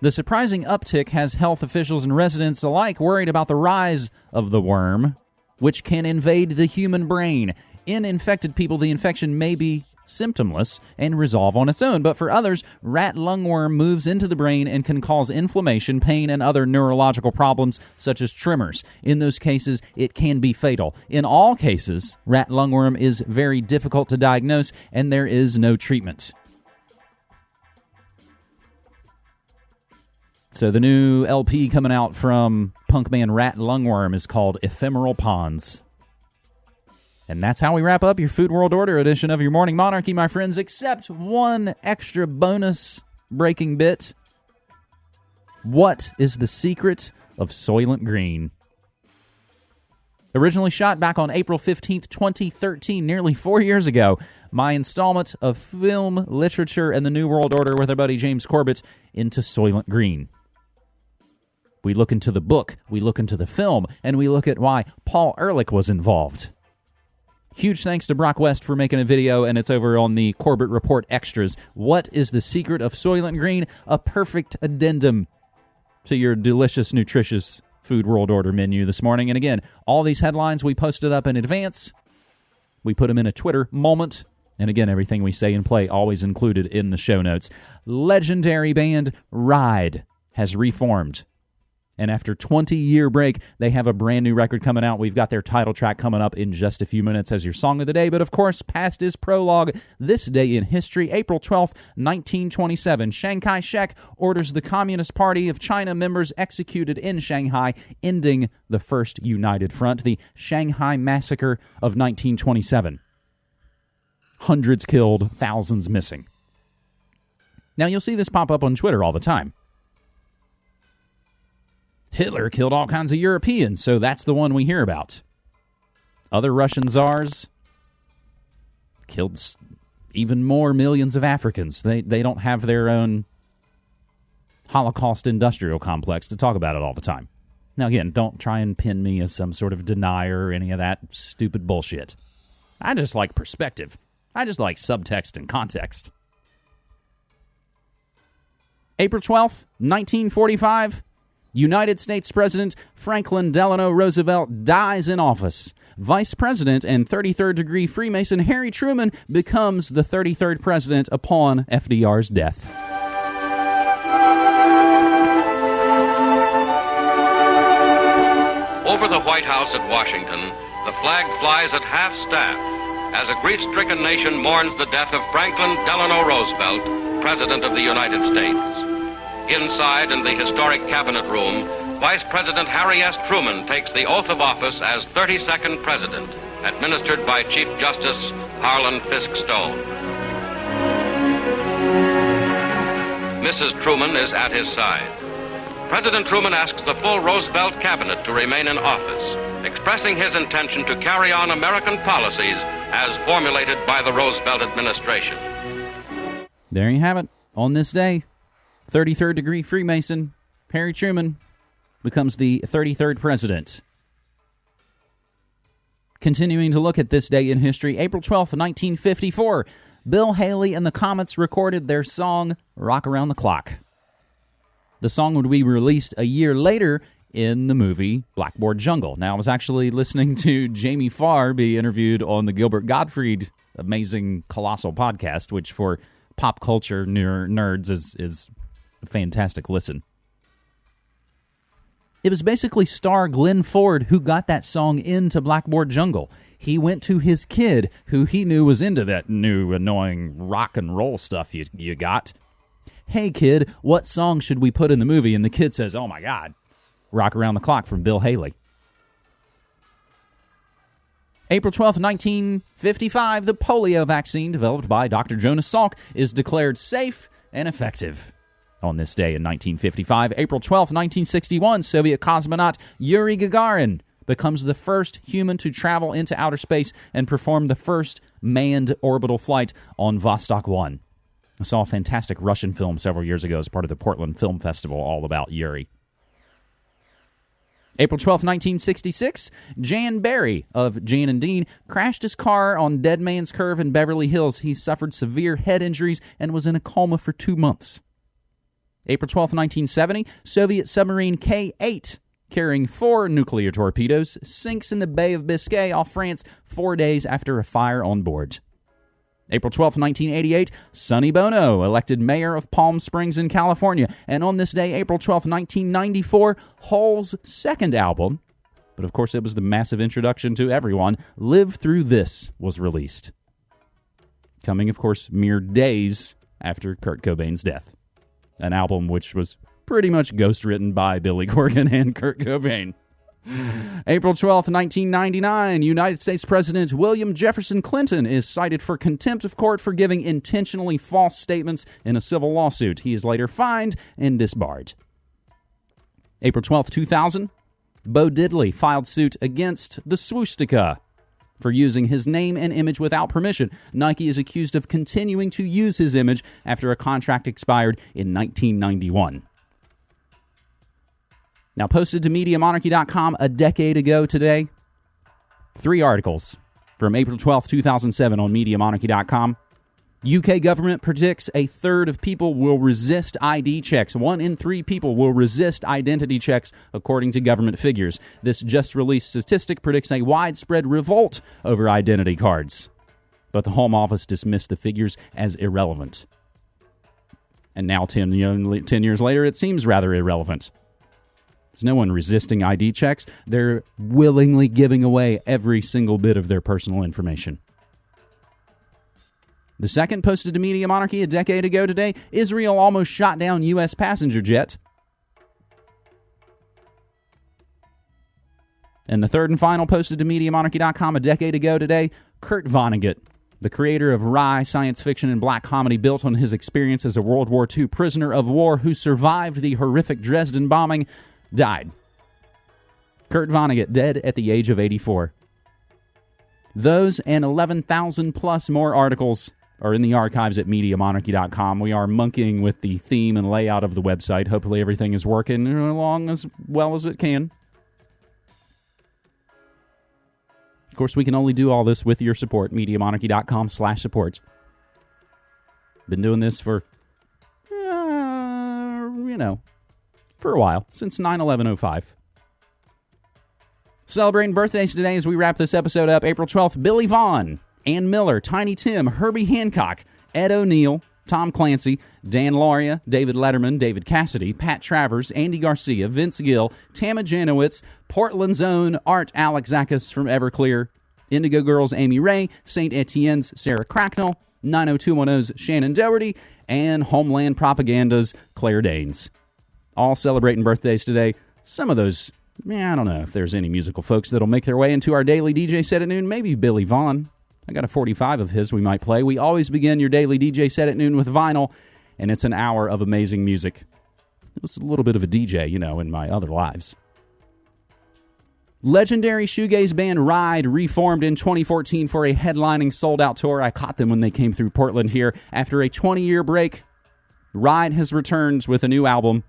S1: The surprising uptick has health officials and residents alike worried about the rise of the worm, which can invade the human brain. In infected people, the infection may be symptomless and resolve on its own. But for others, rat lungworm moves into the brain and can cause inflammation, pain, and other neurological problems such as tremors. In those cases, it can be fatal. In all cases, rat lungworm is very difficult to diagnose and there is no treatment. So the new LP coming out from Punkman Rat Lungworm is called Ephemeral Ponds. And that's how we wrap up your Food World Order edition of your Morning Monarchy, my friends, except one extra bonus breaking bit. What is the secret of Soylent Green? Originally shot back on April 15th, 2013, nearly four years ago, my installment of film, literature, and the New World Order with our buddy James Corbett into Soylent Green. We look into the book, we look into the film, and we look at why Paul Ehrlich was involved. Huge thanks to Broc West for making a video, and it's over on the Corbett Report Extras. What is the secret of Soylent Green? A perfect addendum to your delicious, nutritious Food World Order menu this morning. And again, all these headlines we posted up in advance. We put them in a Twitter moment. And again, everything we say and play always included in the show notes. Legendary band Ride has reformed. And after 20 year break, they have a brand new record coming out. We've got their title track coming up in just a few minutes as your song of the day. But of course, past is prologue. This day in history, April 12th, 1927, Chiang Kai shek orders the Communist Party of China members executed in Shanghai, ending the First United Front, the Shanghai Massacre of 1927. Hundreds killed, thousands missing. Now, you'll see this pop up on Twitter all the time. Hitler killed all kinds of Europeans, so that's the one we hear about. Other Russian czars killed even more millions of Africans. They they don't have their own Holocaust industrial complex to talk about it all the time. Now again, don't try and pin me as some sort of denier or any of that stupid bullshit. I just like perspective. I just like subtext and context. April 12th, 1945, United States President Franklin Delano Roosevelt dies in office. Vice President and 33rd degree Freemason Harry Truman becomes the 33rd president upon FDR's death.
S6: Over the White House at Washington, the flag flies at half staff as a grief stricken nation mourns the death of Franklin Delano Roosevelt, President of the United States. Inside in the historic cabinet room, Vice President Harry S. Truman takes the oath of office as 32nd President. administered by Chief Justice Harlan Fiske Stone. Mrs. Truman is at his side. President Truman asks the full Roosevelt cabinet to remain in office, expressing his intention to carry on American policies as formulated by the Roosevelt administration.
S1: There you have it. On this day, 33rd degree Freemason, Harry Truman becomes the 33rd president. Continuing to look at this day in history, April 12th, 1954, Bill Haley and the Comets recorded their song Rock Around the Clock. The song would be released a year later in the movie Blackboard Jungle. Now, I was actually listening to Jamie Farr be interviewed on the Gilbert Gottfried amazing colossal podcast, which for pop culture ner- nerds is is fantastic listen. It was basically star Glenn Ford who got that song into Blackboard Jungle. He went to his kid, who he knew was into that new annoying rock and roll stuff you, you got, hey kid, what song should we put in the movie? And the kid says, oh my God, Rock Around the Clock from Bill Haley. April 12, 1955, the polio vaccine developed by Dr. Jonas Salk is declared safe and effective. On this day in 1955, April 12, 1961, Soviet cosmonaut Yuri Gagarin becomes the first human to travel into outer space and perform the first manned orbital flight on Vostok 1. I saw a fantastic Russian film several years ago as part of the Portland Film Festival all about Yuri. April 12, 1966, Jan Berry of Jan and Dean crashed his car on Dead Man's Curve in Beverly Hills. He suffered severe head injuries and was in a coma for two months. April 12, 1970, Soviet submarine K 8, carrying four nuclear torpedoes, sinks in the Bay of Biscay off France four days after a fire on board. April 12, 1988, Sonny Bono elected mayor of Palm Springs in California. And on this day, April 12, 1994, Hole's second album, but of course it was the massive introduction to everyone, Live Through This, was released. Coming, of course, mere days after Kurt Cobain's death. An album which was pretty much ghost written by Billy Corgan and Kurt Cobain. April 12, 1999, United States President William Jefferson Clinton is cited for contempt of court for giving intentionally false statements in a civil lawsuit. He is later fined and disbarred. April 12, 2000, Bo Diddley filed suit against the Swoostika for using his name and image without permission. Nike is accused of continuing to use his image after a contract expired in 1991. Now, posted to MediaMonarchy.com a decade ago today, three articles from April 12, 2007 on MediaMonarchy.com. UK government predicts a third of people will resist ID checks. One in three people will resist identity checks, according to government figures. This just released statistic predicts a widespread revolt over identity cards. But the Home Office dismissed the figures as irrelevant. And now, 10, 10 years later, it seems rather irrelevant. There's no one resisting ID checks. They're willingly giving away every single bit of their personal information. The second, posted to Media Monarchy a decade ago today, Israel almost shot down U.S. passenger jet. And the third and final, posted to MediaMonarchy.com a decade ago today, Kurt Vonnegut, the creator of wry science fiction and black comedy built on his experience as a World War II prisoner of war who survived the horrific Dresden bombing, died. Kurt Vonnegut, dead at the age of 84. Those and 11,000 plus more articles are in the archives at MediaMonarchy.com. We are monkeying with the theme and layout of the website. Hopefully, everything is working along as well as it can. Of course, we can only do all this with your support. MediaMonarchy.com slash support. Been doing this for, uh, you know, for a while, since 9 11 05. Celebrating birthdays today as we wrap this episode up. April 12th, Billy Vaughn, Ann Miller, Tiny Tim, Herbie Hancock, Ed O'Neill, Tom Clancy, Dan Lauria, David Letterman, David Cassidy, Pat Travers, Andy Garcia, Vince Gill, Tama Janowitz, Portland's own Art Alexakis from Everclear, Indigo Girls Amy Ray, St. Etienne's Sarah Cracknell, 90210's Shannen Doherty, and Homeland Propaganda's Claire Danes all celebrating birthdays today. Some of those Yeah, I don't know if there's any musical folks that'll make their way into our daily DJ set at noon. Maybe Billy Vaughn. I got a 45 of his we might play. We always begin your daily DJ set at noon with vinyl, and it's an hour of amazing music. It was a little bit of a DJ, you know, in my other lives. Legendary shoegaze band Ride reformed in 2014 for a headlining sold out tour. I caught them when they came through Portland here after a 20 year break. Ride has returned with a new album,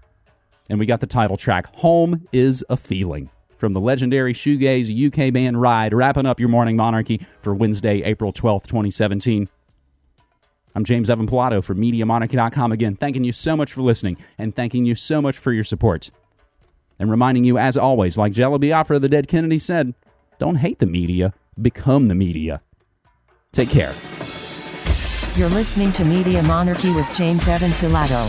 S1: and we got the title track, Home is a Feeling, from the legendary shoegaze UK band Ride, wrapping up your morning monarchy for Wednesday, April 12th, 2017. I'm James Evan Pilato for MediaMonarchy.com again, thanking you so much for listening and thanking you so much for your support. And reminding you, as always, like Jello Biafra, the dead Kennedy said, don't hate the media, become the media. Take care.
S7: You're listening to Media Monarchy with James Evan Pilato.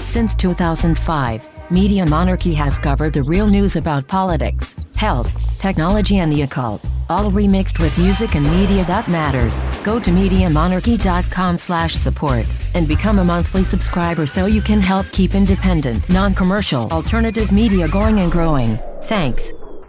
S7: Since 2005, Media Monarchy has covered the real news about politics, health, technology, and the occult, all remixed with music and media that matters. Go to MediaMonarchy.com slash support and become a monthly subscriber so you can help keep independent, non-commercial, alternative media going and growing. Thanks.